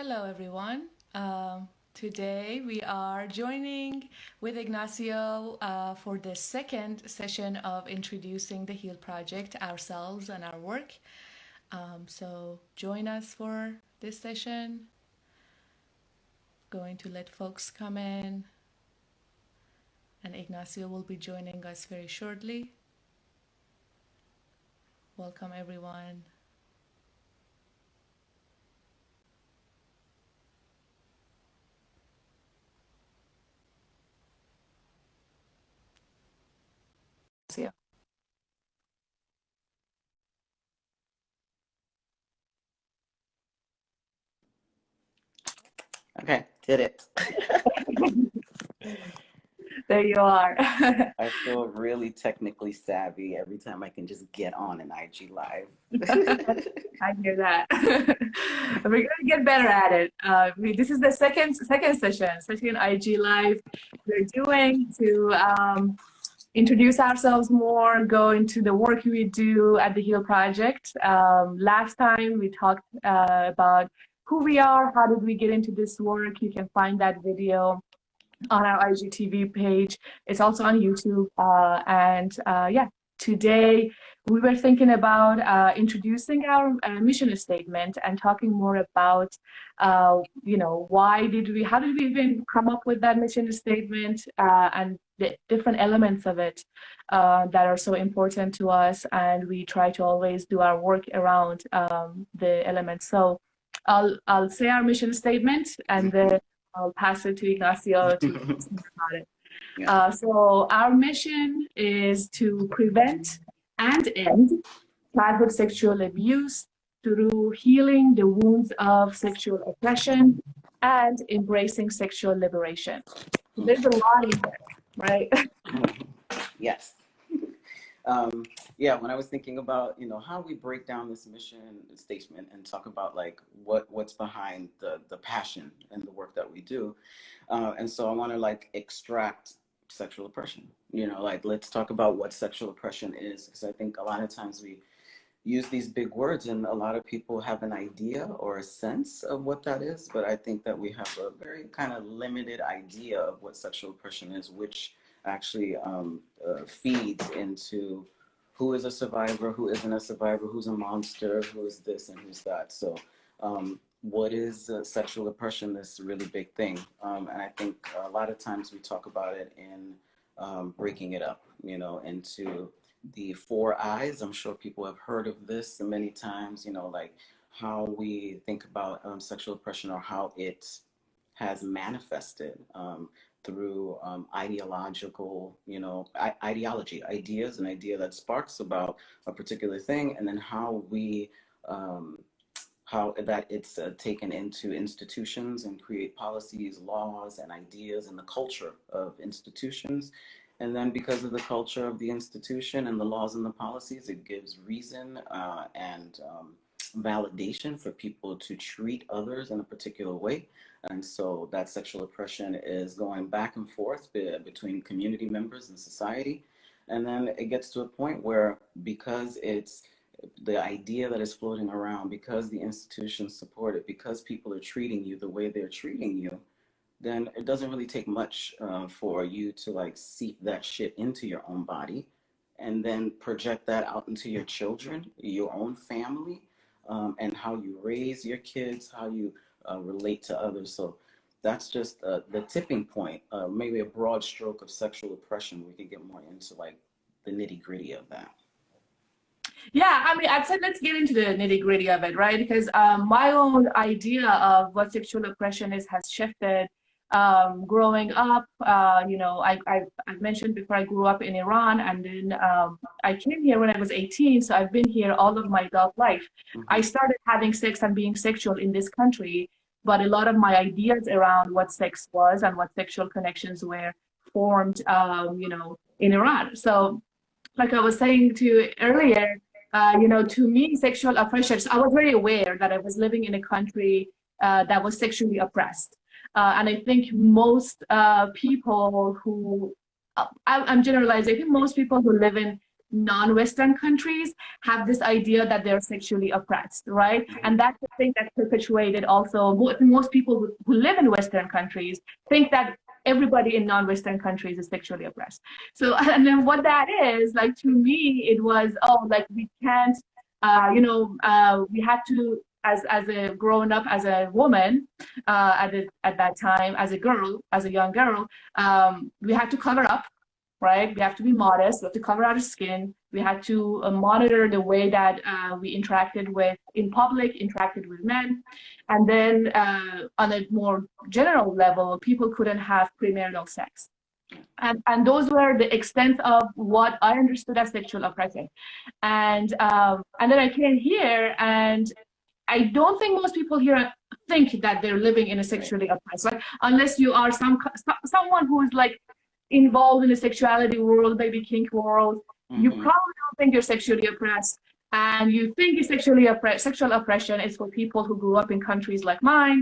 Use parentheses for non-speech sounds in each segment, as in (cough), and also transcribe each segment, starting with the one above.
Hello, everyone. Um, today we are joining with Ignacio uh, for the second session of introducing the HEAL project, ourselves and our work. Um, so join us for this session. Going to let folks come in and Ignacio will be joining us very shortly. Welcome everyone. Okay, did it. (laughs) there you are. (laughs) I feel really technically savvy every time I can just get on an IG live. (laughs) I hear that. We're gonna get better at it. Uh, we, this is the second second session, second IG live we're doing to um, introduce ourselves more, go into the work we do at the HEAL Project. Um, last time we talked uh, about who we are, how did we get into this work. You can find that video on our IGTV page. It's also on YouTube. Uh, and uh, yeah, today we were thinking about uh, introducing our uh, mission statement and talking more about, uh, you know, why did we, how did we even come up with that mission statement uh, and the different elements of it that are so important to us. And we try to always do our work around um, the elements. So I'll, I'll say our mission statement and then I'll pass it to Ignacio to (laughs) talk about it. Yeah. Uh, so our mission is to prevent and end childhood sexual abuse through healing the wounds of sexual oppression and embracing sexual liberation. There's a lot in there, right? (laughs) yes. Um, yeah, when I was thinking about, you know, how we break down this mission statement and talk about like what what's behind the the passion and the work that we do, uh, and so I want to like extract sexual oppression. You know, like let's talk about what sexual oppression is, because I think a lot of times we use these big words and a lot of people have an idea or a sense of what that is, but I think that we have a very kind of limited idea of what sexual oppression is, which actually um, uh, feeds into who is a survivor, who isn't a survivor, who's a monster, who is this and who's that. So um, what is uh, sexual oppression, this really big thing. Um, and I think a lot of times we talk about it in um, breaking it up, you know, into the four I's. I'm sure people have heard of this many times, you know, like how we think about um, sexual oppression or how it has manifested um, through um, ideological, you know, ideology, ideas, an idea that sparks about a particular thing, and then how we um, how that it's uh, taken into institutions and create policies, laws, and ideas and the culture of institutions. And then because of the culture of the institution and the laws and the policies, it gives reason uh, and um, validation for people to treat others in a particular way. And so that sexual oppression is going back and forth be between community members and society. And then it gets to a point where because it's the idea that is floating around because the institutions support it, because people are treating you the way they're treating you, then it doesn't really take much uh, for you to like seep that shit into your own body and then project that out into your children, your own family, um, and how you raise your kids, how you uh, relate to others. So that's just uh, the tipping point, uh, maybe a broad stroke of sexual oppression. We can get more into like the nitty gritty of that. Yeah, I mean, I'd say let's get into the nitty gritty of it, right? Because um, my own idea of what sexual oppression is has shifted. Um, growing up, uh, you know, I, I, I, mentioned before I grew up in Iran and then um, I came here when I was 18. So I've been here all of my adult life. Mm-hmm. I started having sex and being sexual in this country, but a lot of my ideas around what sex was and what sexual connections were formed, um, you know, in Iran. So like I was saying to you earlier, uh, you know, to me, sexual oppression, so I was very aware that I was living in a country uh, that was sexually oppressed. Uh, and I think most uh, people who, uh, I, am generalizing, I think most people who live in non-Western countries have this idea that they're sexually oppressed, right? And that's the thing that's perpetuated also. Most people who live in Western countries think that everybody in non-Western countries is sexually oppressed. So, (laughs) and then what that is, like to me, it was, oh, like we can't, uh, you know, uh, we had to, as, as a grown up, as a woman uh, at, at that time, as a girl, as a young girl, um, we had to cover up right? We have to be modest, we have to cover our skin, we had to uh, monitor the way that uh, we interacted with, in public, interacted with men. And then uh, on a more general level, people couldn't have premarital sex. And, and those were the extent of what I understood as sexual oppression. And, um, and then I came here and I don't think most people here think that they're living in a sexually oppressed, right? Unless you are some someone who is like involved in the sexuality world, maybe kink world, mm -hmm. you mm-hmm. probably don't think you're sexually oppressed. And you think you're sexually oppressed, sexual oppression is for people who grew up in countries like mine,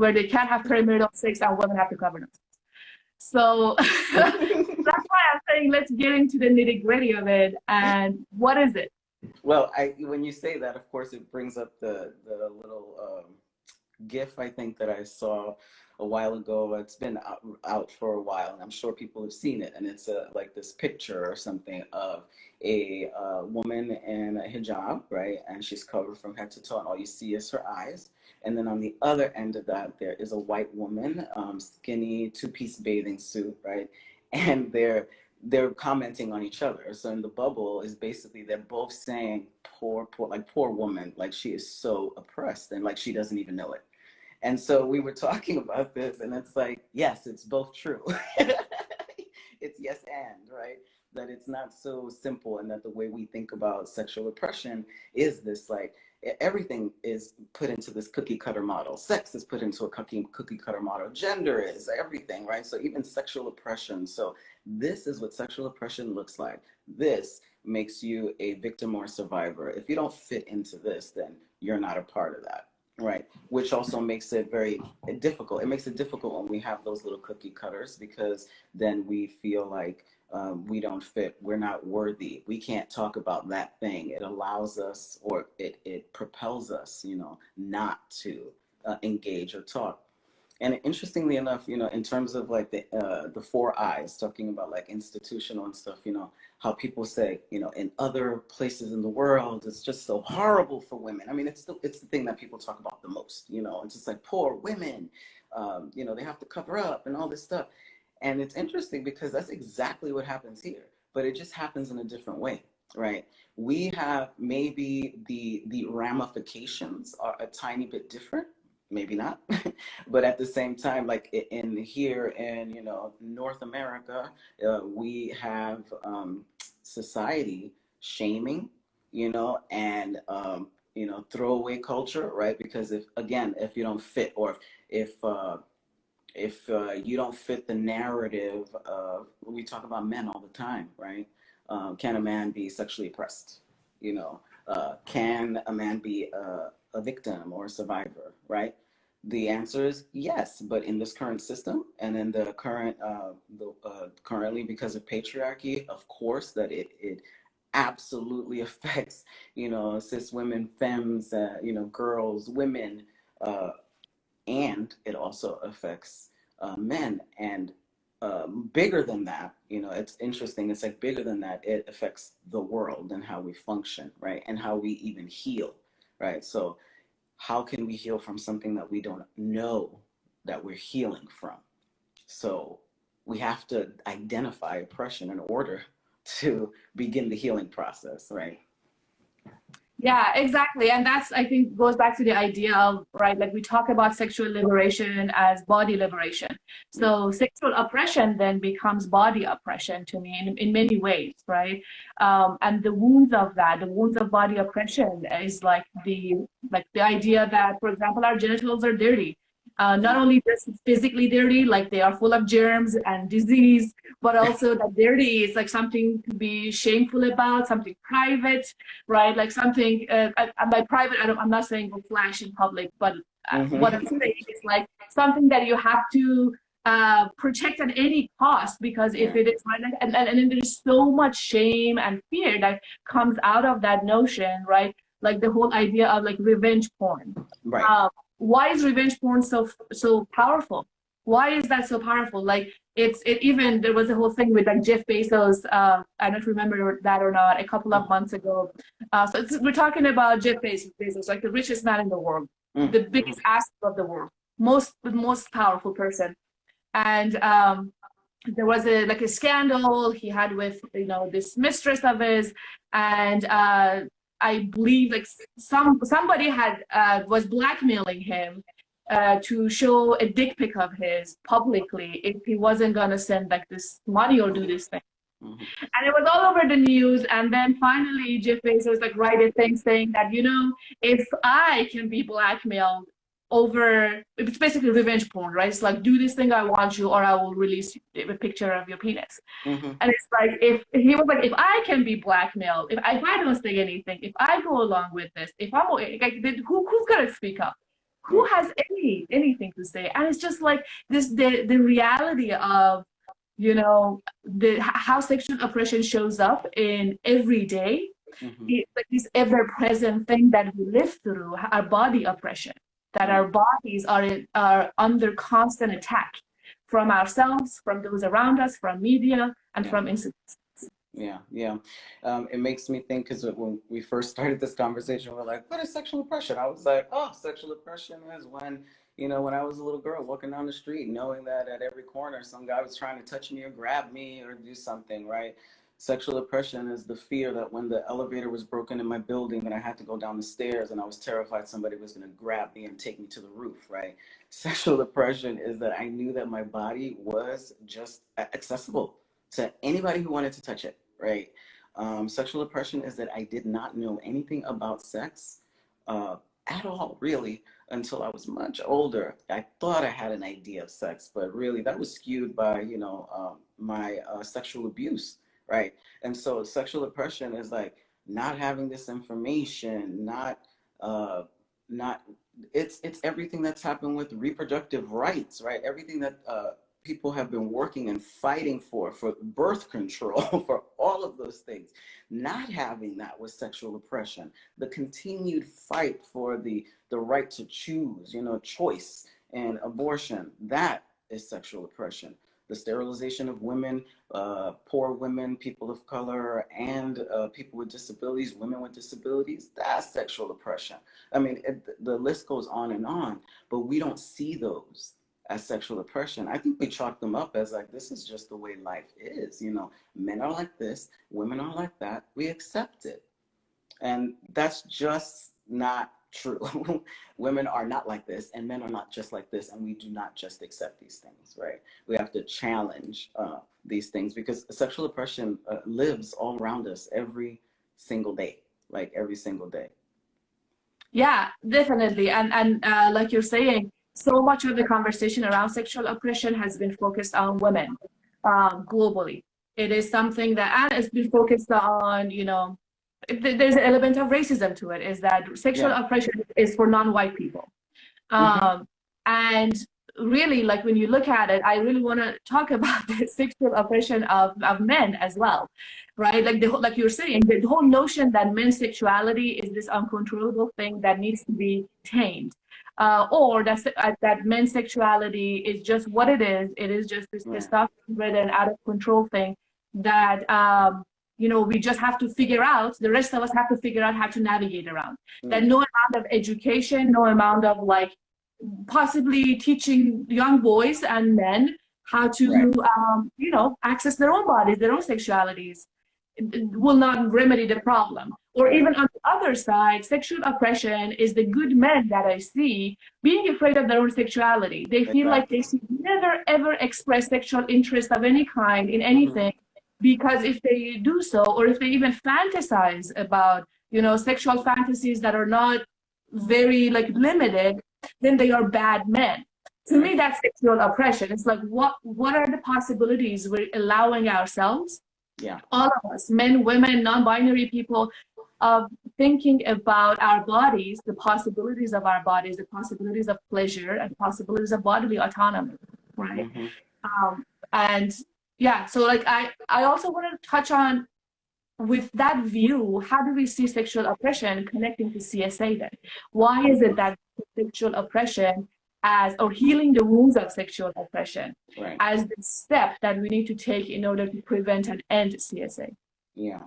where they can't have premarital sex and women have to cover themselves. So (laughs) that's why I'm saying let's get into the nitty gritty of it. And what is it? Well, I, when you say that, of course, it brings up the, the little um, GIF I think that I saw a while ago. It's been out, out, for a while, and I'm sure people have seen it. And it's a, like this picture or something of a uh, woman in a hijab, right? And she's covered from head to toe, and all you see is her eyes. And then on the other end of that, there is a white woman, um, skinny two-piece bathing suit, right? (laughs) And they're they're commenting on each other. So in the bubble is basically they're both saying poor, poor, like poor woman, like she is so oppressed and like she doesn't even know it. And so we were (laughs) talking about this and it's like, yes, it's both true. (laughs) it's yes and, right? That it's not so simple and that the way we think about sexual oppression is this like, everything is put into this cookie cutter model. Sex is put into a cookie, cookie cutter model. Gender is everything, right? So even sexual oppression. So this is what sexual oppression looks like. This makes you a victim or survivor. If you don't fit into this, then you're not a part of that. Right, which also makes it very eh, difficult. It makes it difficult when we have those little cookie cutters because then we feel like um, we don't fit, we're not worthy. We can't talk about that thing. It allows us or it, it propels us, you know, not to uh, engage or talk. And interestingly enough, you know, in terms of like the, uh, the four I's, talking about like institutional and stuff, you know, how people say, you know, in other places in the world, it's just so horrible for women. I mean, it's the, it's the thing that people talk about the most, you know, it's just like poor women, um, you know, they have to cover up and all this stuff. And it's interesting because that's exactly what happens here, but it just happens in a different way, right? We have maybe the, the ramifications are a tiny bit different, maybe not (laughs) but at the same time like in here in you know north america uh, we have um, society shaming you know and um, you know throwaway culture right because if again if you don't fit or if if, uh, if uh, you don't fit the narrative of we talk about men all the time right um, can a man be sexually oppressed you know uh, can a man be a, a victim or a survivor, right? The answer is yes, but in this current system and in the current, uh, the, uh, currently because of patriarchy, of course that it, it absolutely (laughs) affects, you know, cis women, femmes, uh, you know, girls, women, uh, and it also affects uh, men. And um, bigger than that, you know, it's interesting. It's like bigger than that. It affects the world and how we function, right? And how we even heal, right? So how can we heal from something that we don't know that we're healing from? So we have to identify oppression in order (laughs) to begin the healing process, right? Yeah, exactly. And that's, I think, goes back to the idea of, right, like we talk about sexual liberation as body liberation. So sexual oppression then becomes body oppression to me in, in many ways, right? Um, and the wounds of that, the wounds of body oppression is like the, like the idea that, for example, our genitals are dirty uh, not only just physically dirty, like they are full of germs and disease, but also (laughs) that dirty is like something to be shameful about, something private, right? Like something, uh, by private, I am not saying go flash in public, but mm -hmm. what I'm saying is like something that you have to uh, protect at any cost because if it is and, and, and there's so much shame and fear that comes out of that notion right like the whole idea of like revenge porn right um, why is revenge porn so so powerful? Why is that so powerful? Like it's it even there was a whole thing with like jeff bezos uh, i don't remember that or not a couple of months ago. Uh, so we're talking about jeff bezos like the richest man in the world mm-hmm. the biggest asset of the world most the most powerful person. And um, there was a like a scandal he had with you know this mistress of his. And uh, i believe like some somebody had uh, was blackmailing him uh, to show a dick pic of his publicly if he wasn't gonna send like this money or do this thing mm-hmm. and it was all over the news and then finally jeff bezos like write a thing saying that you know if i can be blackmailed over it's basically revenge porn right? It's like do this thing i want you or i will release a picture of your penis. Mm-hmm. and it's like if he was like if i can be blackmailed if, if i don't say anything if i go along with this if i'm like who, who's gonna speak up? Who has any anything to say? And it's just like this the the reality of you know the how sexual oppression shows up in every day, mm-hmm. it's like this ever-present thing that we live through our body oppression that our bodies are, are under constant attack from ourselves, from those around us, from media, and yeah. from institutions. Yeah, yeah. Um, it makes me think because when we first (laughs) started this conversation, we're like, what is sexual oppression? I was like, oh, sexual oppression is when, you know, when I was a little girl walking down the street, knowing that at every corner some guy was trying to touch me or grab me or do something, right? Sexual oppression is the fear that when the elevator was broken in my building and I had to go down the stairs and I was terrified somebody was going to grab me and take me to the roof, right? (laughs) Sexual oppression is that I knew that my body was just accessible to anybody who wanted to touch it, right? Um, sexual oppression is that I did not know anything about sex uh, at all, really, until I was much older. I thought I had an idea of sex, but really that was skewed by, you know, um, my uh, sexual abuse right? And so sexual oppression is like not having this information, not uh, not it's it's everything that's happened with reproductive rights, right? Everything that uh, people have been working and fighting for, for birth control, (laughs) for all of those things. Not having that was sexual oppression. The continued fight for the the right to choose, you know, choice and abortion. That is sexual oppression the sterilization of women, uh, poor women, people of color, and uh, people with disabilities, women with disabilities, that's sexual oppression. I mean, it, the list goes on and on, but we don't see those as sexual oppression. I think we chalk them up as like, this is just the way life is. You know, men are like this, women are like that. We accept it. And that's just not true. (laughs) Women are not like this, and men are not just like this, and we do not just accept these things, right? We have to challenge uh, these things because sexual oppression uh, lives all around us every single day, like every single day. Yeah, definitely, and and uh, like you're saying, so much of the conversation around sexual oppression has been focused on women um, globally. It is something that and it's been focused on, you know, there's an element of racism to it is that sexual yeah. oppression is for non-white people mm-hmm. um, and really like when you look at it i really want to talk (laughs) about the sexual oppression of, of men as well right like the like you're saying the, whole notion that men's sexuality is this uncontrollable thing that needs to be tamed uh, or that uh, that men's sexuality is just what it is it is just this yeah. testosterone out of control thing that um, you know, we just have to figure out, the rest of us have to figure out how to navigate around. Mm. That no amount of education, no amount of like possibly teaching young boys and men how to, right. um, you know, access their own bodies, their own sexualities will not remedy the problem. Or even on the other side, sexual oppression is the good men that I see being afraid of their own sexuality. They feel exactly. like they should never ever express sexual interest of any kind in mm-hmm. anything. Mm-hmm because if they do so or if they even fantasize about you know sexual fantasies that are not very like limited then they are bad men to me that's sexual oppression it's like what what are the possibilities we're allowing ourselves yeah all of us men women non-binary people of thinking about our bodies the possibilities of our bodies the possibilities of pleasure and possibilities of bodily autonomy right? Mm-hmm. Um, and yeah, so like I, I also want to touch on with that view, how do we see sexual oppression connecting to CSA then? Why is it that sexual oppression as or healing the wounds of sexual oppression right. as the step that we need to take in order to prevent and end CSA? Yeah.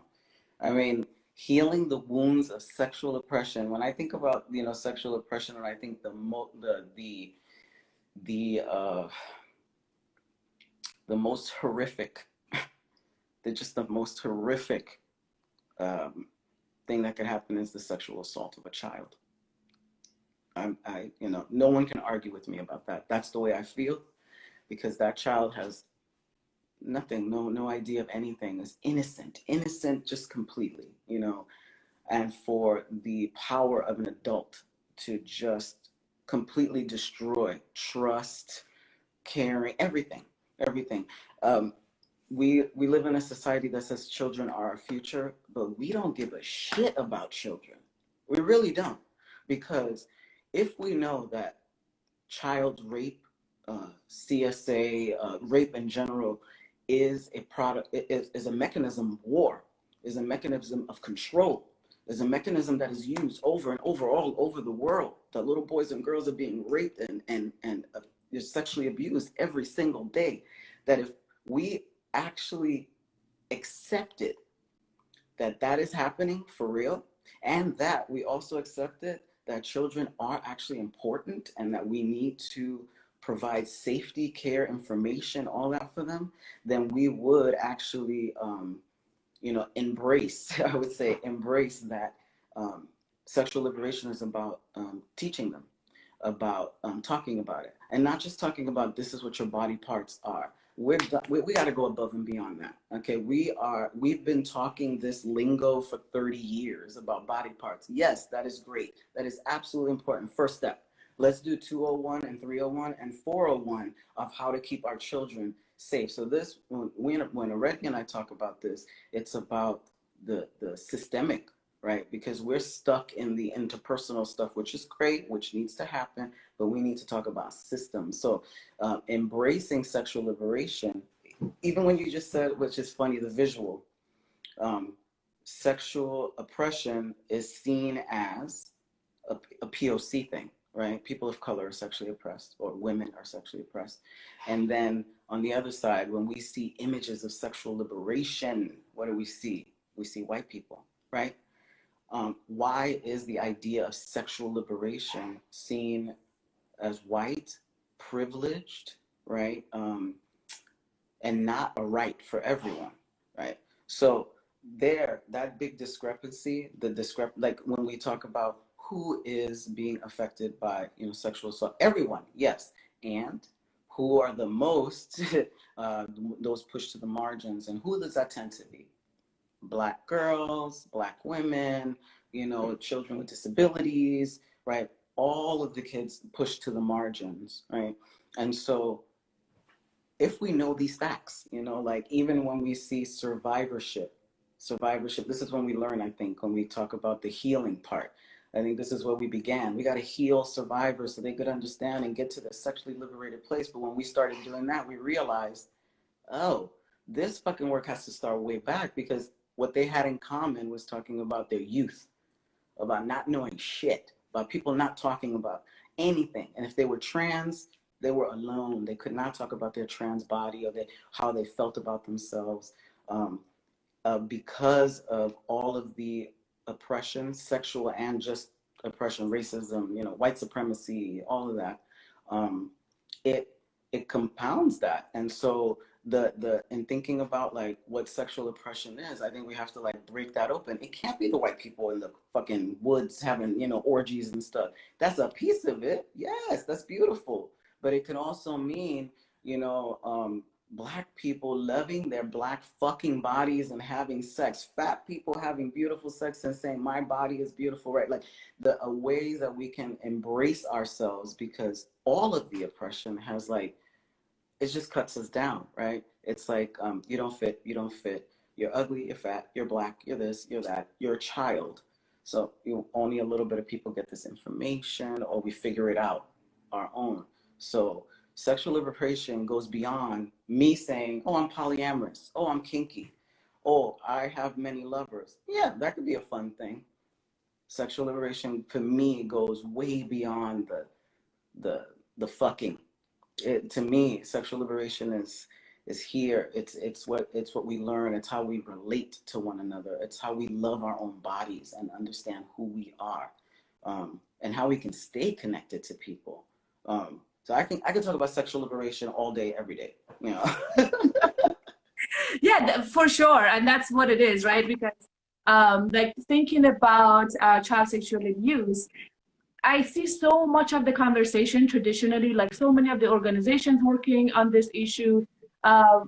I mean, healing the wounds of sexual oppression. When I think about, you know, sexual oppression and I think the mo- the the the uh the most horrific (laughs) the just the most horrific um, thing that could happen is the sexual assault of a child. I'm, I, you know, no one can argue with me about that. That's the way I feel, because that child has nothing, no, no idea of anything. Is innocent, innocent, just completely, you know. And for the power of an adult to just completely destroy trust, caring, everything, everything. Um, we we live in a society that says children are our future, but we don't give a shit about children. We really don't, because if we know that child rape, uh, CSA, uh, rape in general, is a product is, is a mechanism of war, is a mechanism of control, is a mechanism that is used over and over all over the world. That little boys and girls are being raped and and and uh, sexually abused every single day. That if we actually accepted that that is happening for real and that we also accepted that children are actually important and that we need to provide safety care information all that for them then we would actually um, you know embrace (laughs) i would say embrace that um, sexual liberation is about um, teaching them about um, talking about it. And not just talking about this is what your body parts are. We're we, we got to go above and beyond that okay? We are we've been talking this lingo for 30 years about body parts. Yes that is great. That is absolutely important. First step let's do 201 and 301 and 401 of how to keep our children safe. So this when when, when and I talk about this it's about the the systemic right? Because we're stuck in the interpersonal stuff, which is great, which needs to happen, but we need to talk about systems. So uh, embracing sexual liberation, even when you just said, which is funny, the visual, um, sexual oppression is seen as a, a POC thing, right? People of color are sexually oppressed or women are sexually oppressed. And then on the other side, when we see images of sexual liberation, what do we see? We see white people, right? Um, why is the idea of sexual liberation seen as white, privileged, right? Um, and not a right for everyone, right? So there, that big discrepancy, the discrep, like when we talk about who is being affected by, you know, sexual assault, everyone, yes, and who are the most, (laughs) uh, those pushed to the margins, and who does that tend to be? Black girls, black women, you know, children with disabilities, right? All of the kids pushed to the margins, right? And so if we know these facts, you know, like even when we see survivorship, survivorship, this is when we learn, I think, when we talk about the healing part. I think this is where we began. We got to heal survivors so they could understand and get to the sexually liberated place. But when we started doing that, we realized, oh, this fucking work has to start way back because what they had in common was talking about their youth, about not knowing shit, about people not talking about anything. And if they were trans, they were alone. They could not talk about their trans body or how they felt about themselves um, uh, because of all of the oppression, sexual and just oppression, racism, you know, white supremacy, all of that. Um, it it compounds that, and so the the in thinking about like what sexual oppression is, I think we have to like break that open. It can't be the white people in the fucking woods having you know orgies and stuff. That's a piece of it. Yes, that's beautiful. But it can also mean you know um, black people loving their black fucking bodies and having sex. Fat people having beautiful sex and saying my body is beautiful. Right? Like the uh, ways that we can embrace ourselves because all of the oppression has like it just cuts us down, right? It's like um, you don't fit, you don't fit. You're ugly, you're fat, you're black, you're this, you're that. You're a child. So you only a little bit of people get this information, or we figure it out our own. So sexual liberation goes beyond me saying, oh, I'm polyamorous. Oh, I'm kinky. Oh, I have many lovers. Yeah, that could be a fun thing. Sexual liberation for me goes way beyond the the the fucking. It, to me, sexual liberation is is here. It's it's what it's what we learn. It's how we relate to one another. It's how we love our own bodies and understand who we are, um, and how we can stay connected to people. Um, so I can I can talk about sexual liberation all day, every day. You know. yeah, for sure, and that's what it is, right? Because um, like thinking about uh, child sexual abuse, I see so much of the conversation traditionally, like so many of the organizations working on this issue. Uh,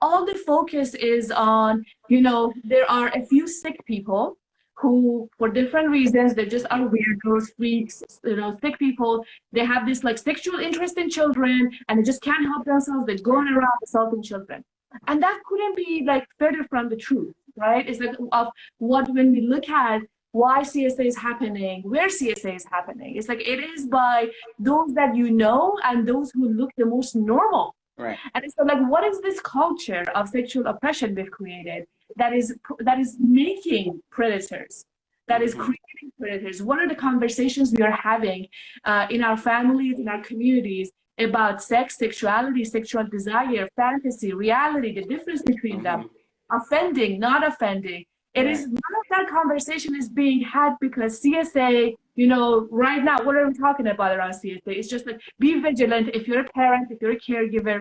all the focus is on, you know, there are a few sick people who for different reasons they just are weirdos freaks you know sick people. They have this like sexual interest in children and they just can't help themselves. They're going around assaulting children. And that couldn't be like further from the truth right? It's like of what when we look at why CSA is happening, where CSA is happening. It's like it is by those that you know and those who look the most normal. Right. And so like, what is this culture of sexual oppression we've created? that is that is making predators that is mm-hmm. creating predators what are the conversations we are having uh, in our families in our communities about sex sexuality sexual desire fantasy reality the difference between them mm-hmm. offending not offending It is none of that conversation is being had because csa you know right now what are we talking about around csa it's just like be vigilant if you're a parent if you're a caregiver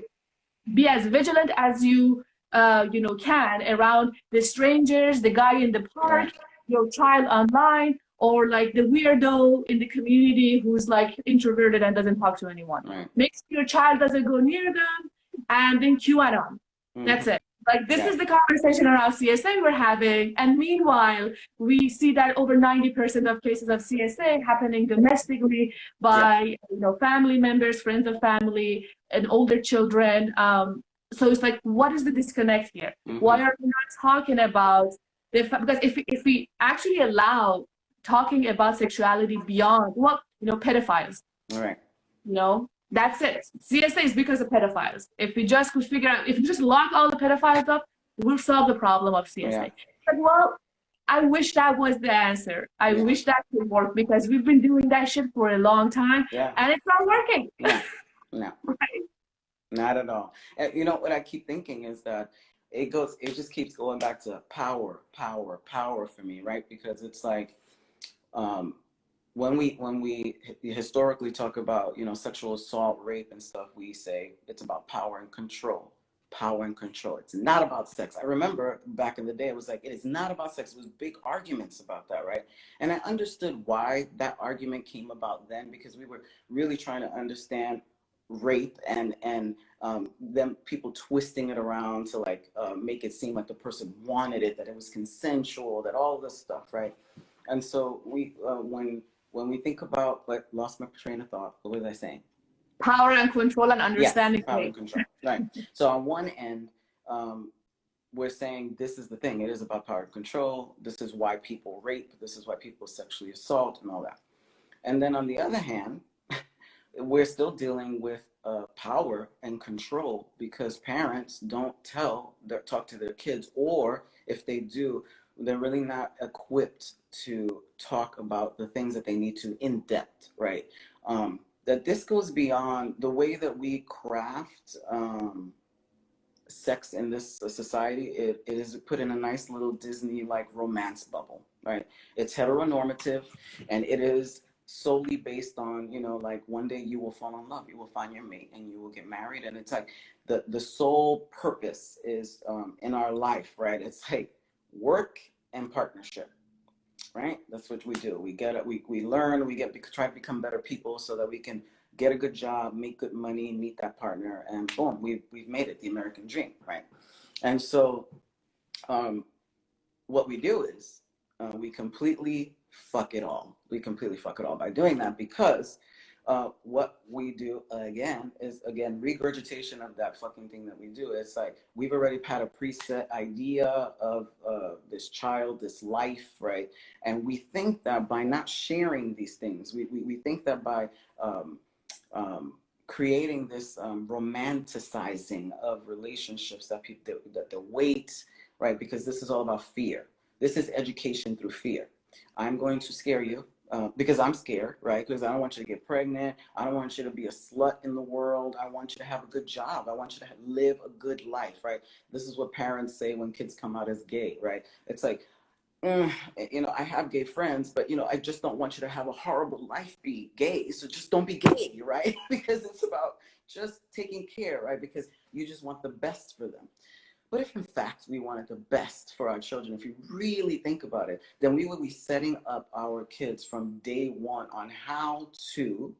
be as vigilant as you uh, you know, can around the strangers, the guy in the park, your child online, or like the weirdo in the community who's like introverted and doesn't talk to anyone. Right. Make sure your child doesn't go near them, and then QAnon. Mm. That's it. Like this yeah. is the conversation around CSA we're having, and meanwhile we see that over 90% of cases of CSA happening domestically by yeah. you know family members, friends of family, and older children. Um, so it's like what is the disconnect here mm-hmm. why are we not talking about the because if, if we actually allow talking about sexuality beyond what you know pedophiles all right you know that's it csa is because of pedophiles if we just could figure out if we just lock all the pedophiles up we'll solve the problem of csa yeah. but well i wish that was the answer i yeah. wish that could work because we've been doing that shit for a long time yeah. and it's not working no, (laughs) no. right not at all. And you know what I keep thinking is that it goes, it just keeps going back to power, power, power for me, right? Because it's like, um, when we when we historically talk about you know sexual assault, rape, and stuff, we say it's about power and control, power and control. It's not about sex. I remember back in the day, it was like it is not about sex. It was big arguments about that, right? And I understood why that argument came about then because we were really trying to understand rape and and um, them people twisting it around to like uh, make it seem like the person wanted it, that it was consensual, that all this stuff, right? And so we uh, when when we think about like lost my train of thought. What was I saying? Power and control and understanding. Power and control. right. So on one end, um, we're saying this is the thing. It is about power and control. This is why people rape. This is why people sexually assault and all that. And then on the other hand, (laughs) we're still dealing with uh, power and control because parents don't tell their talk to their kids or if they do they're really not equipped to talk about the things that they need to in depth right? Um, that this goes beyond the way that we craft um, sex in this society it, it is put in a nice little disney like romance bubble right? It's heteronormative and it is solely based on you know like one day you will fall in love you will find your mate and you will get married and it's like the the sole purpose is um, in our life right? It's like work and partnership right? That's what we do. We get it we, we learn we get try to become better people so that we can get a good job make good money meet that partner and boom we've, we've made it the american dream right? And so um, what we do is uh, we completely fuck it all. We completely fuck it all by doing that because uh, what we do again is again regurgitation of that fucking thing that we do. It's like we've already had a preset idea of uh, this child, this life, right? And we think that by not sharing these things, we, we, we think that by um, um, creating this um, romanticizing of relationships that people that, that the weight right because this is all about fear this is education through fear i'm going to scare you uh, because i'm scared right because i don't want you to get pregnant i don't want you to be a slut in the world i want you to have a good job i want you to have, live a good life right this is what parents say when kids come out as gay right it's like mm, you know, I have gay friends, but you know, I just don't want you to have a horrible life be gay. So just don't be gay, (laughs) right? because it's about just taking care, right? Because you just want the best for them. But if in fact we wanted the best for our children, if you really think about it, then we would be setting up our kids from day one on how to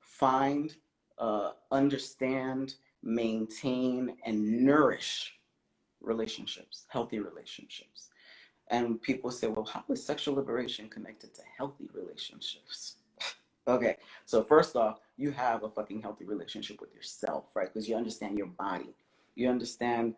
find, uh, understand, maintain, and nourish relationships, healthy relationships. And people say, well, how is sexual liberation connected to healthy relationships? (laughs) okay, so first off, you have a fucking healthy relationship with yourself, right? Because you understand your body. You understand,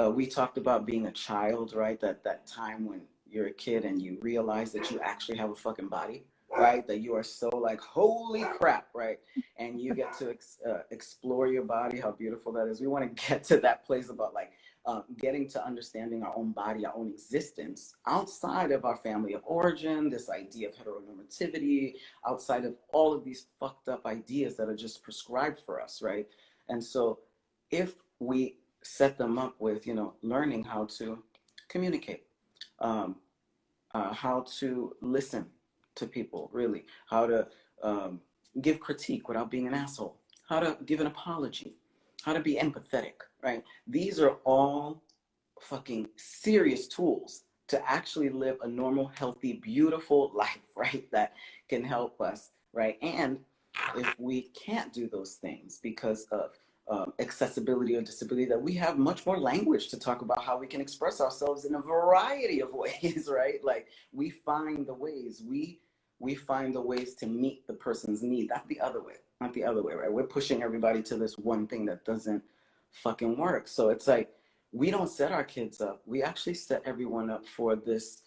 uh, we talked about being a child, right? That, that time when you're a kid and you realize that you actually have a fucking body, right? That you are so like, holy crap, right? And you get to ex uh, explore your body, how beautiful that is. We want to get to that place about like, uh, getting to understanding our own body, our own existence outside of our family of origin, this idea of heteronormativity, outside of all of these fucked up ideas that are just prescribed for us, right? And so if we set them up with, you know, learning how to communicate, um, uh, how to listen to people, really, how to um, give critique without being an asshole, how to give an apology, how to be empathetic, right? These are all fucking serious tools to actually live a normal, healthy, beautiful (laughs) life, right? That can help us, right? And if we can't do those things because of um, accessibility or disability, that we have much more language to talk about how we can express ourselves in a variety of (laughs) ways, right? Like we find the ways, we we find the ways to meet the person's need, not the other way, not the other way, right? We're pushing everybody to this one thing that doesn't fucking work. So it's like, we don't set our kids up. We actually set everyone up for this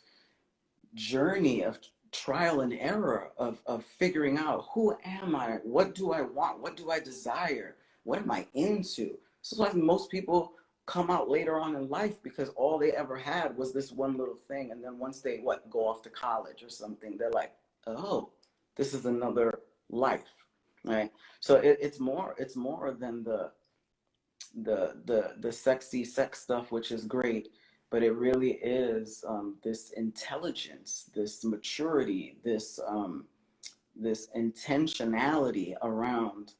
journey of trial and error of, of figuring out who am I? What do I want? What do I desire? What am I into? So why most people come out later on in life because all they ever had was this one little thing. And then once they what go off to college or something, they're like, oh, this is another life. Right. So it, it's more, it's more than the the the the sexy sex stuff, which is great, but it really is um, this intelligence, this maturity, this um, this intentionality around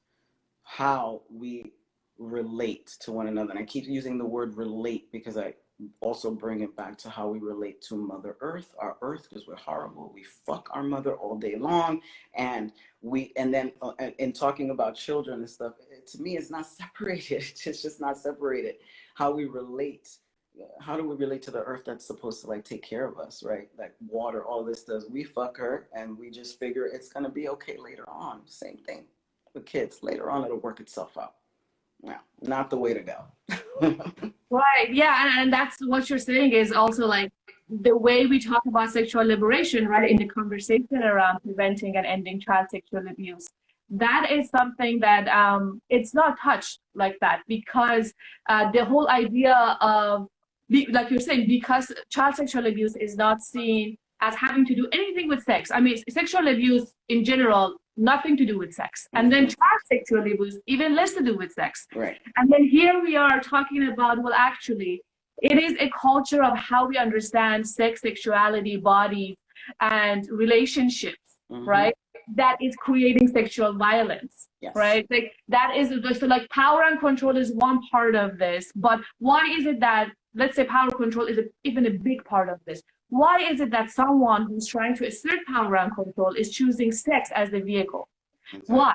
how we relate to one another. And I keep using the word relate because I also bring it back to how we relate to Mother Earth, our Earth, because we're horrible. We fuck our mother all day long, and we and then uh, in talking about children and stuff, to me, it's not (laughs) separated. It's just not separated. How we relate. How do we relate to the earth that's supposed to like take care of us, right? Like water, all this does. We fuck her and we just figure it's gonna be okay later on. Same thing kids. Later on, it'll work itself out. Yeah, not the way to go. (laughs) right. Yeah, and, and that's what you're saying is also like the way we talk about sexual liberation, right, in the conversation around preventing and ending child sexual abuse. That is something that um, it's not touched like that because uh, the whole idea of, like you're saying, because child sexual abuse is not seen as having to do anything with sex. I mean, sexual abuse in general nothing to do with sex. And then child sexual abuse, even less to do with sex. Right. And then here we are talking about, well, actually, it is a culture of how we understand sex, sexuality, bodies, and relationships, mm -hmm. right? That is creating sexual violence, yes. right? Like that is so like power and control is one part of this, but why is it that let's say power control is a, even a big part of this? Why is it that someone who's trying to assert power and control is choosing sex as the vehicle? Exactly. Why?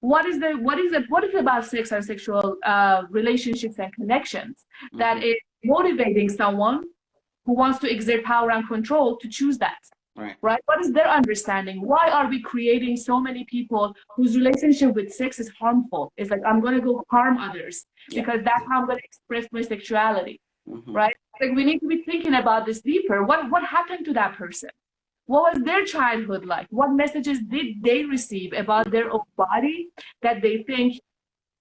What is the what is it what is it about sex and sexual uh, relationships and connections mm -hmm. that is motivating someone who wants to exert power and control to choose that? Right. right. What is their understanding? Why are we creating so many people whose relationship with sex is harmful? It's like I'm going to go harm others yeah. because that's how I'm going to express my sexuality. Mm -hmm. Right like we need to be thinking about this deeper. What what happened to that person? what was their childhood like? What messages did they receive about their own body that they think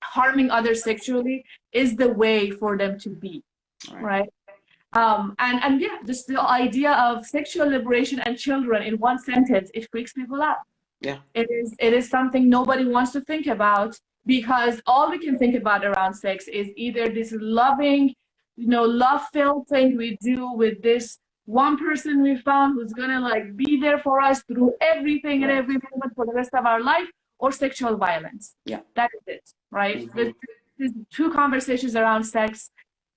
harming others sexually is the way for them to be, right? right? Um, and, and yeah, just the idea of sexual liberation and children in one sentence, it freaks people out. Yeah. It is, it is something nobody wants to think about because all we can think about around sex is either this loving, you know, love-filled thing we do with this one person we found who's gonna like be there for us through everything and every moment for the rest of our life, or sexual violence. Yeah. That is it, right? Mm-hmm. There's, there's two conversations around sex,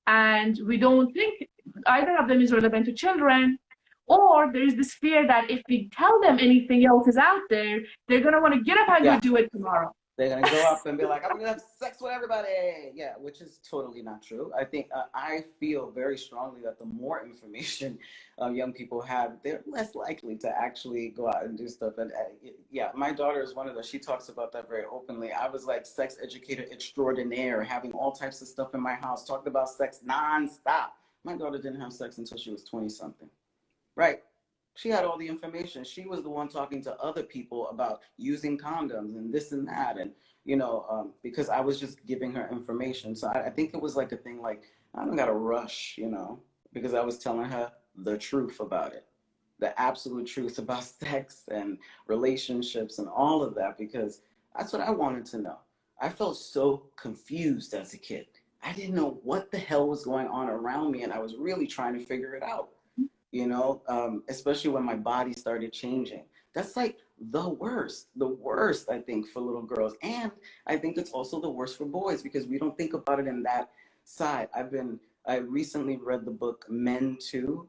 and we don't think either of them is relevant to children, or there's this fear that if we tell them anything else is out there, they're gonna want to get up and yeah. go do it tomorrow. They're gonna go up and be like, "I'm gonna have sex with everybody." Yeah, which is totally not true. I think uh, I feel very strongly that the more information uh, young people have, they're less likely to actually go out and do stuff. And uh, yeah, my daughter is one of those. She talks about that very openly. I was like sex educator extraordinaire, having all types of stuff in my house, talked about sex nonstop. My daughter didn't have sex until she was twenty something, right? She had all the information. She was the one talking to other people about using condoms and this and that. And, you know, um, because I was just giving her information. So I, I think it was like a thing like, I don't got to rush, you know, because I was telling her the truth about it, the absolute truth (laughs) about sex and relationships and all of that, because that's what I wanted to know. I felt so confused as a kid. I didn't know what the hell was going on around me, and I was really trying to figure it out you know, um, especially when my body started changing. That's like the worst, the worst, I think, for little girls. And I think it's also the worst for boys because we don't think about it in that side. I've been, I recently read the book Men Too.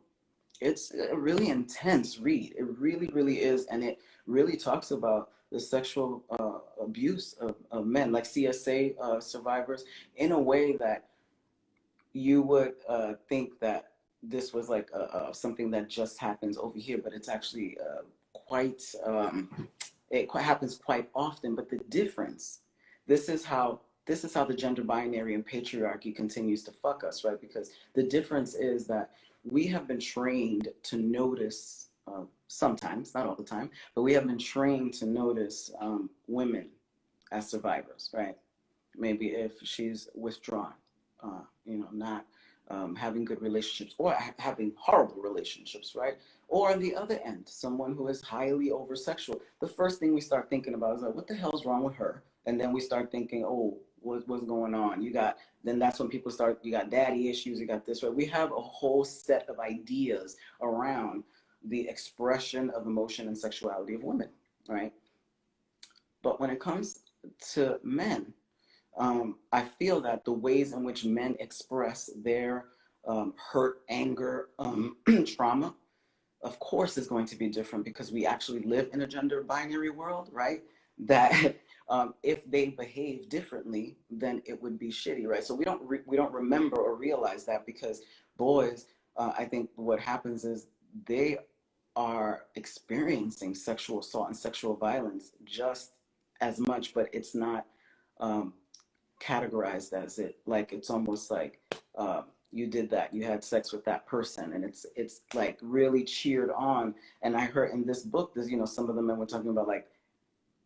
It's a really intense read. It really, really is. And it really talks about the sexual uh, abuse of, of, men, like CSA uh, survivors, in a way that you would uh, think that this was like a, a, something that just happens over here, but it's actually uh, quite, um, it quite happens quite often. But the difference, this is how this is how the gender binary and patriarchy continues to fuck us, right? Because the difference is that we have been trained to notice, uh, sometimes, not all the time, but we have been trained to notice um, women as survivors, right? Maybe if she's withdrawn, uh, you know, not um, having good relationships or ha having horrible relationships, right? Or on the other end, someone who is highly over sexual. The first thing we start thinking about is like, what the hell's wrong with her? And then we start thinking, oh, what, what's going on? You got, then that's when people start, you got daddy issues, you got this, right? We have a whole set of ideas around the expression of emotion and sexuality of women, right? But when it comes to men, um, I feel that the ways in which men express their um, hurt, anger, um, (clears throat) trauma, of course is going to be different because we actually live in a gender binary world, right? That (laughs) um, if they behave differently, then it would be shitty, right? So we don't we don't remember or realize that because boys, uh, I think what happens is they are experiencing sexual assault and sexual violence just as much, but it's not um, categorized as it like it's almost like uh, you did that you had sex with that person and it's it's like really cheered on. And i heard in this book there's you know some of the men were talking about like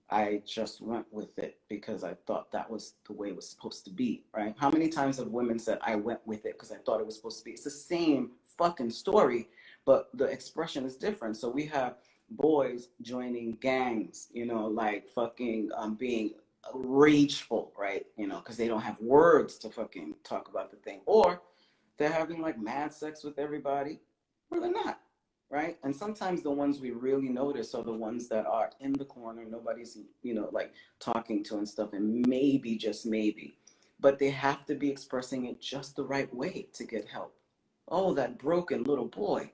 i just went with it because i thought that was the way it was supposed to be right? How many times have women said i went with it because i thought it was supposed to be? It's the same fucking story but the expression is different. So we have boys joining gangs you know like fucking um, being rageful, right? You know, because they don't have words to fucking talk about the thing. Or they're having like mad sex with everybody, or they're not, right? And sometimes the ones we really notice are the ones that are in the corner, nobody's, you know, like talking to and stuff, and maybe, just maybe. But they have to be expressing it just the right way to get help. Oh, that broken little boy.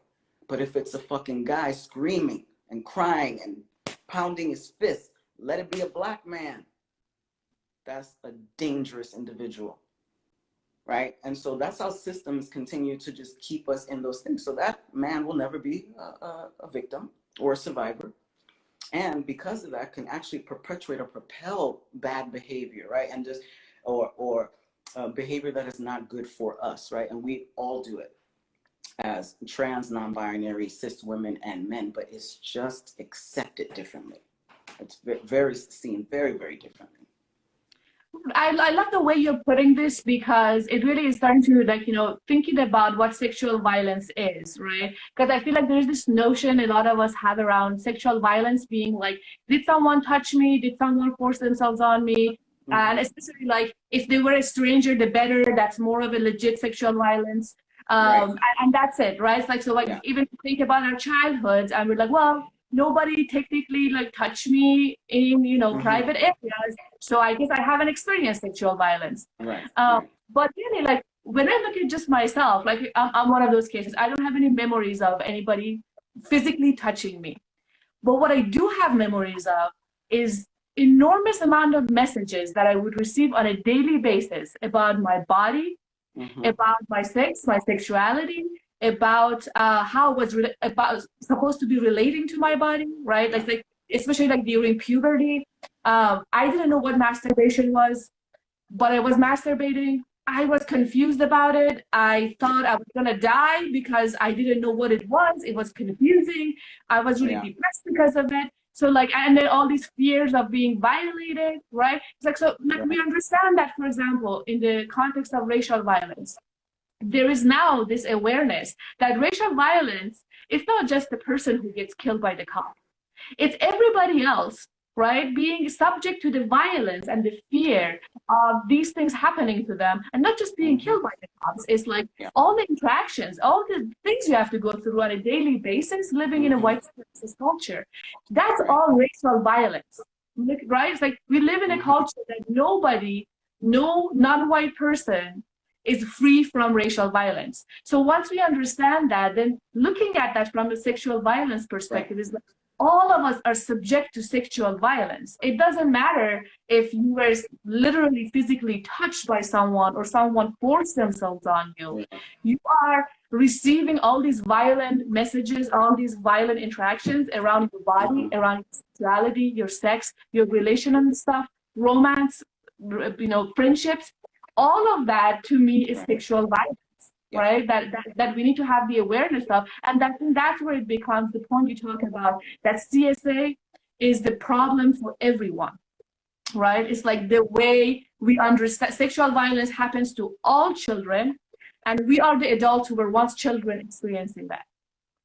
But if it's a fucking guy screaming and crying and pounding his fist, let it be a black man that's a dangerous individual right? And so that's how systems continue to just keep us in those things. So that man will never be a, a, victim or a survivor. And because of that can actually perpetuate or propel bad behavior right? And just or or uh, behavior that is not good for us right? And we all do it as trans, non-binary, cis women, and men, but it's just accepted differently. It's very seen very, very differently. I, I love the way you're putting this because it really is starting to like you know thinking about what sexual violence is right because i feel like there's this notion a lot of us have around sexual violence being like did someone touch me did someone force themselves on me mm-hmm. and especially like if they were a stranger the better that's more of a legit sexual violence um, right. and, and, that's it right it's like so like yeah. even think about our childhoods and we're like well nobody technically like touched me in you know mm-hmm. private areas so i guess i haven't experienced sexual violence right. Um, right. but really like when i look at just myself like I'm, I'm one of those cases i don't have any memories of anybody physically touching me but what i do have memories of is enormous amount of messages that i would receive on a daily basis about my body mm-hmm. about my sex my sexuality about uh, how I was about supposed to be relating to my body, right? Like, like especially like during puberty, um, I didn't know what masturbation was, but I was masturbating. I was confused about it. I thought I was gonna die because I didn't know what it was. It was confusing. I was really yeah. depressed because of it. So like, and then all these fears of being violated, right? It's like so. Like we understand that, for example, in the context of racial violence, there is now this awareness that racial violence is not just the person who gets killed by the cop. It's everybody else, right? Being subject to the violence and the fear of these things happening to them and not just being killed by the cops. It's like all the interactions, all the things you have to go through on a daily basis living in a mm-hmm. white supremacist culture. That's all racial violence, right? It's like we live in a mm-hmm. culture that nobody, no non-white person is free from racial violence. So once we understand that, then looking at that from a sexual violence perspective is like all of us are subject to sexual violence. It doesn't matter if you were literally physically touched by someone or someone forced themselves on you. You are receiving all these violent messages, all these violent interactions around your body, mm-hmm. around your sexuality, your sex, your relational stuff, romance, you know, friendships all of that to me is sexual violence yeah. right that, that that we need to have the awareness of and that that's where it becomes the point you talk about that csa is the problem for everyone right it's like the way we understand sexual violence happens to all children and we are the adults who were once children experiencing that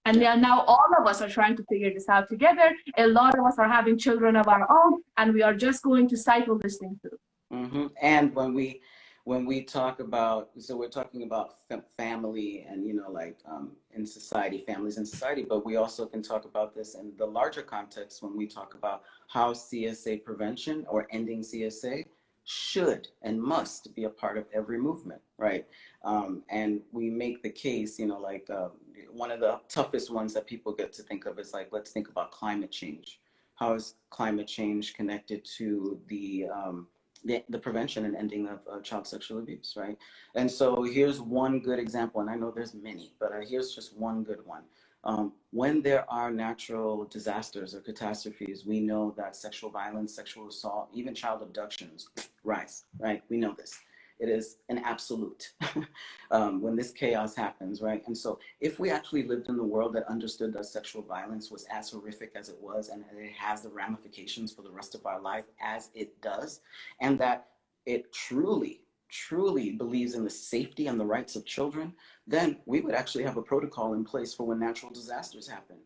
and yeah. now all of us are trying to figure this out together a lot of us are having children of our own and we are just going to cycle this thing through mm-hmm. and when we when we talk about, so we're talking about family and, you know, like um, in society, families in society, but we also can talk about this in the larger context when we talk about how CSA prevention or ending CSA should and must be a part of every movement, right? Um, and we make the case, you know, like uh, one of the toughest ones that people get to think of is like, let's think about climate change. How is climate change connected to the um, the, the prevention and ending of uh, child sexual abuse, right? And so here's one good example, and I know there's many, but uh, here's just one good one. Um, when there are natural disasters or catastrophes, we know that sexual violence, sexual assault, even child abductions (sniffs) rise, right? We know this it is an absolute (laughs) um, when this chaos happens, right? And so if we actually lived in the world that understood that sexual violence was as horrific as it was and it has the ramifications for the rest of our life as it does, and that it truly, truly believes in the safety and the rights of children, then we would actually have a protocol in place for when natural disasters happen.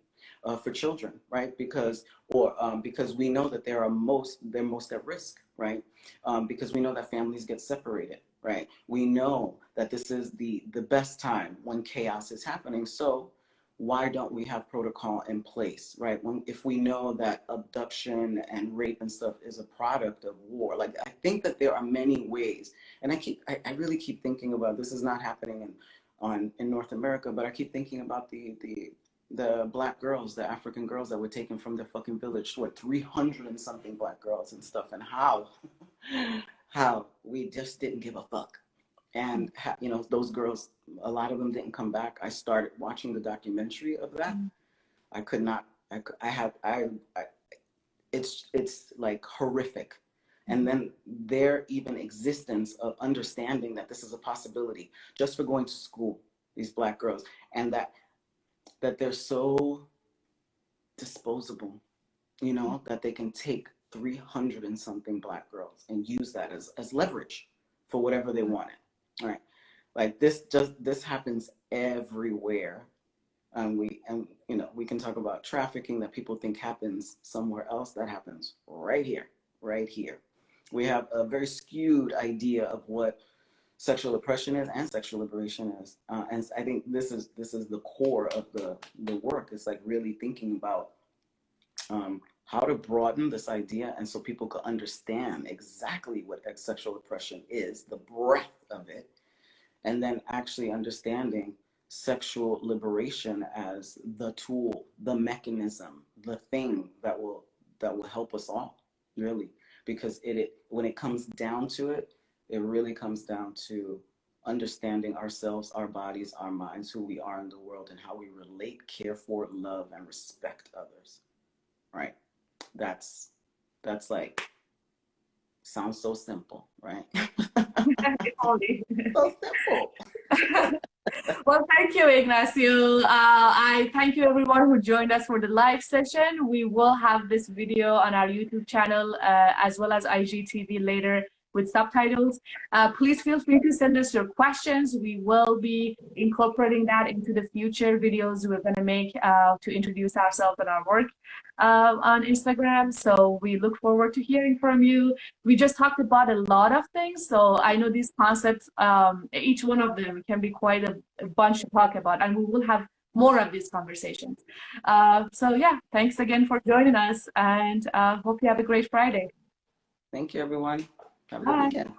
Uh, for children, right? Because, or um, because we know that they are most, they're most at risk, right? Um, because we know that families get separated, right? We know that this is the, the best time when chaos is happening. So why don't we have protocol in place, right? When, if we know that abduction and rape and stuff is a product of war, like I think that there are many ways, and I keep, I, I really keep thinking about this is not happening in, on in North America, but I keep thinking about the the the black girls, the African girls that were taken from their fucking village, what, 300 and something black girls and stuff, and how, (laughs) how we just didn't give a fuck. And, you know, those girls, a lot of them didn't come back. I started watching the documentary of that. Mm-hmm. I could not, I, I have, I, I, it's, it's like horrific. And then their even existence of understanding that this is a possibility just for going to school these black girls, and that that they're so disposable, you know, mm-hmm. that they can take 300 and something black girls and use that as, as leverage for whatever they want it. All right. Like this just this happens everywhere. And we and you know, we can talk about trafficking that people think happens somewhere else. That happens right here, right here. We have a very skewed idea of what sexual oppression is and sexual liberation is. Uh, and I think this is this is the core of the the work. It's like really thinking about um, how to broaden this idea and so people could understand exactly what sexual oppression is, the breadth of it, and then actually understanding sexual liberation as the tool, the mechanism, the thing that will that will help us all, really. Because it, it when it comes down to it, it really comes down to understanding ourselves, our bodies, our minds, who we are in the world, and how we relate, care for, love, and respect others. Right? That's that's like sounds so simple, right? (laughs) so simple. (laughs) well, thank you, Ignacio. Uh, I thank you everyone who joined us for the live session. We will have this video on our YouTube channel uh, as well as IGTV later with subtitles. Uh, please feel free to send us your questions. We will be incorporating that into the future videos we're going to make uh, to introduce ourselves and our work uh, on Instagram. So we look forward to hearing from you. We just talked about a lot of things. So I know these concepts, um, each one of them can be quite a, a, bunch to talk about and we will have more of these conversations. Uh, so yeah, thanks again for joining us and uh, hope you have a great Friday. Thank you, everyone. Have a good weekend.